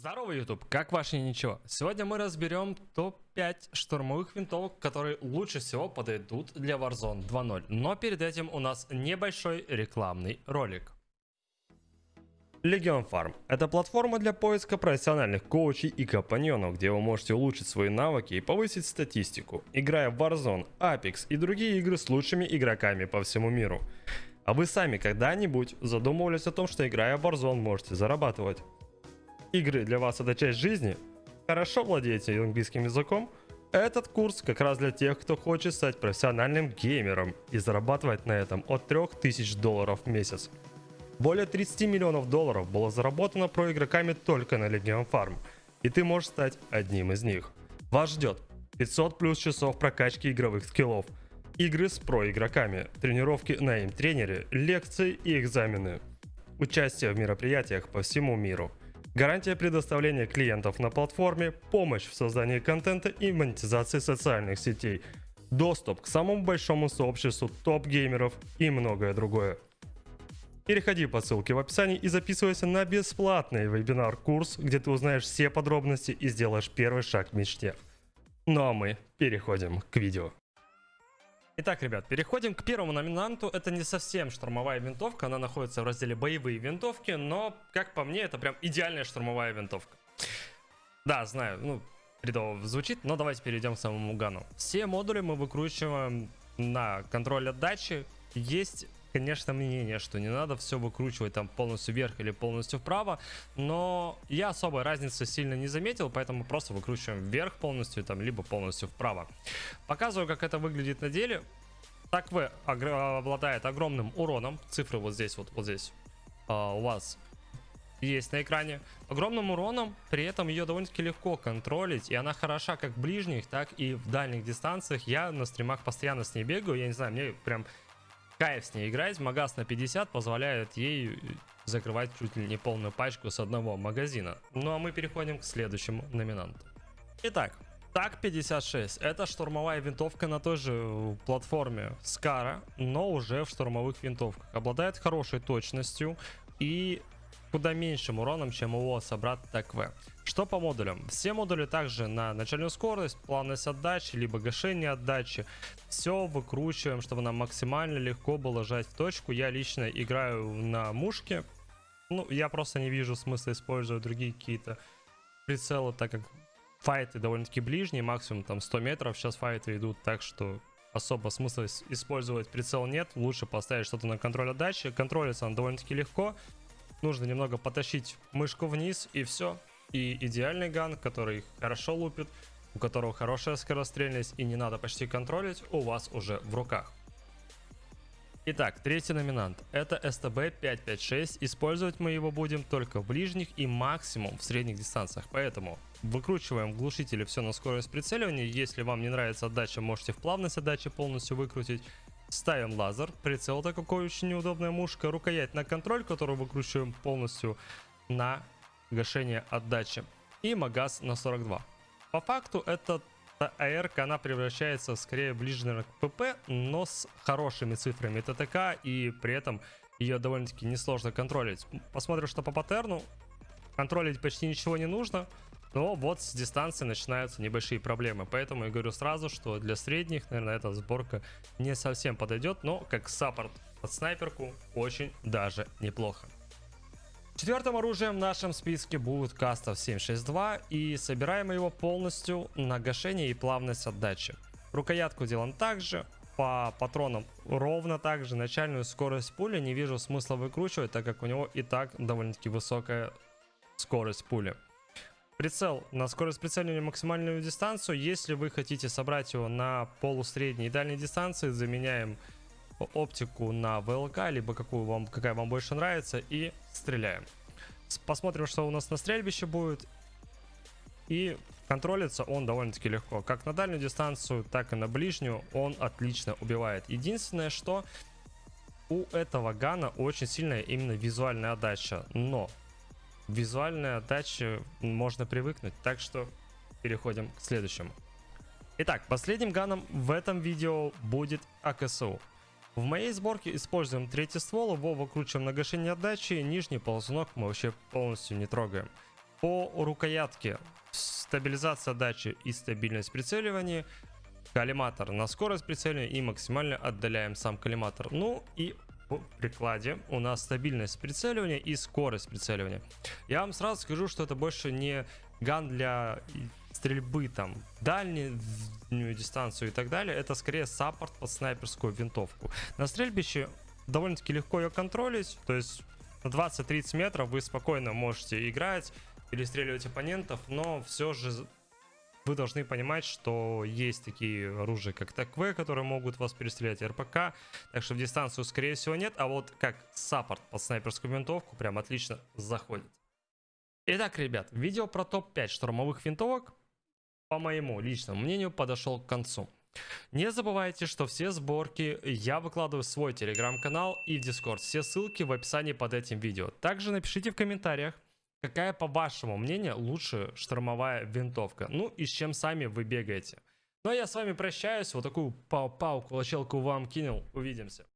Здорово, YouTube! Как ваше ничего? Сегодня мы разберем топ-5 штурмовых винтовок, которые лучше всего подойдут для Warzone 2.0. Но перед этим у нас небольшой рекламный ролик. Legion Farm – это платформа для поиска профессиональных коучей и компаньонов, где вы можете улучшить свои навыки и повысить статистику, играя в Warzone, Apex и другие игры с лучшими игроками по всему миру. А вы сами когда-нибудь задумывались о том, что играя в Warzone можете зарабатывать? Игры для вас это часть жизни, хорошо владеете английским языком, этот курс как раз для тех, кто хочет стать профессиональным геймером и зарабатывать на этом от 3000 долларов в месяц. Более 30 миллионов долларов было заработано про игроками только на Legion Farm, и ты можешь стать одним из них. Вас ждет 500 плюс часов прокачки игровых скиллов, игры с про игроками, тренировки на им тренере, лекции и экзамены, участие в мероприятиях по всему миру – гарантия предоставления клиентов на платформе, помощь в создании контента и монетизации социальных сетей, доступ к самому большому сообществу топ-геймеров и многое другое. Переходи по ссылке в описании и записывайся на бесплатный вебинар-курс, где ты узнаешь все подробности и сделаешь первый шаг к мечте. Ну а мы переходим к видео. Итак, ребят, переходим к первому номинанту. Это не совсем штурмовая винтовка, она находится в разделе боевые винтовки, но, как по мне, это прям идеальная штурмовая винтовка. Да, знаю, ну, бредово звучит, но давайте перейдем к самому гану. Все модули мы выкручиваем на контроль отдачи. Есть конечно, мнение, что не надо все выкручивать там полностью вверх или полностью вправо, но я особой разницы сильно не заметил, поэтому просто выкручиваем вверх полностью, там, либо полностью вправо. Показываю, как это выглядит на деле. Так вы обладает огромным уроном, цифры вот здесь, вот, вот здесь а, у вас есть на экране. Огромным уроном, при этом ее довольно-таки легко контролить, и она хороша как в ближних, так и в дальних дистанциях. Я на стримах постоянно с ней бегаю, я не знаю, мне прям кайф с ней играть. Магаз на 50 позволяет ей закрывать чуть ли не полную пачку с одного магазина. Ну а мы переходим к следующему номинанту. Итак, ТАК-56 это штурмовая винтовка на той же платформе Скара, но уже в штурмовых винтовках. Обладает хорошей точностью и куда меньшим уроном, чем его собрат ТКВ. Что по модулям? Все модули также на начальную скорость, плавность отдачи, либо гашение отдачи. Все выкручиваем, чтобы нам максимально легко было жать в точку. Я лично играю на мушке. Ну, я просто не вижу смысла использовать другие какие-то прицелы, так как файты довольно-таки ближние, максимум там 100 метров. Сейчас файты идут так, что особо смысла использовать прицел нет. Лучше поставить что-то на контроль отдачи. Контролится он довольно-таки легко. Нужно немного потащить мышку вниз и все. И идеальный ган, который хорошо лупит, у которого хорошая скорострельность и не надо почти контролить, у вас уже в руках. Итак, третий номинант. Это STB556. Использовать мы его будем только в ближних и максимум в средних дистанциях. Поэтому выкручиваем глушители все на скорость прицеливания. Если вам не нравится отдача, можете в плавность отдачи полностью выкрутить. Ставим лазер, прицел-то какой очень неудобная мушка, рукоять на контроль, которую выкручиваем полностью на гашение отдачи. И магаз на 42. По факту эта АРК, она превращается скорее ближе, наверное, к ПП, но с хорошими цифрами ТТК, и при этом ее довольно-таки несложно контролить. Посмотрим, что по паттерну. Контролить почти ничего не нужно. Но вот с дистанции начинаются небольшие проблемы. Поэтому я говорю сразу, что для средних, наверное, эта сборка не совсем подойдет. Но как саппорт под снайперку очень даже неплохо. Четвертым оружием в нашем списке будет Кастов 762 и собираем его полностью на гашение и плавность отдачи. Рукоятку делаем также, по патронам ровно так же. Начальную скорость пули не вижу смысла выкручивать, так как у него и так довольно-таки высокая скорость пули. Прицел на скорость прицеливания максимальную дистанцию. Если вы хотите собрать его на полусредней и дальней дистанции, заменяем оптику на ВЛК, либо какую вам, какая вам больше нравится, и стреляем. Посмотрим, что у нас на стрельбище будет. И контролится он довольно-таки легко. Как на дальнюю дистанцию, так и на ближнюю он отлично убивает. Единственное, что у этого гана очень сильная именно визуальная отдача. Но визуальной отдаче можно привыкнуть. Так что переходим к следующему. Итак, последним ганом в этом видео будет АКСУ. В моей сборке используем третий ствол, его выкручиваем на гашение отдачи, нижний ползунок мы вообще полностью не трогаем. По рукоятке стабилизация дачи и стабильность прицеливания, коллиматор на скорость прицеливания и максимально отдаляем сам коллиматор. Ну и прикладе у нас стабильность прицеливания и скорость прицеливания. Я вам сразу скажу, что это больше не gun для стрельбы там дальнюю дистанцию и так далее. Это скорее саппорт под снайперскую винтовку. На стрельбище довольно-таки легко ее контролить, то есть на 20-30 метров вы спокойно можете играть, перестреливать оппонентов, но все же вы должны понимать, что есть такие оружия, как TAQ-V, которые могут вас перестрелять, РПК, так что в дистанцию, скорее всего, нет, а вот как саппорт под снайперскую винтовку прям отлично заходит. Итак, ребят, видео про топ-5 штурмовых винтовок, по моему личному мнению, подошел к концу. Не забывайте, что все сборки я выкладываю в свой телеграм-канал и в дискорд. Все ссылки в описании под этим видео. Также напишите в комментариях, какая по вашему мнению лучше штурмовая винтовка. Ну и с чем сами вы бегаете. Ну а я с вами прощаюсь. Вот такую пау-пау кулачелку вам кинул. Увидимся.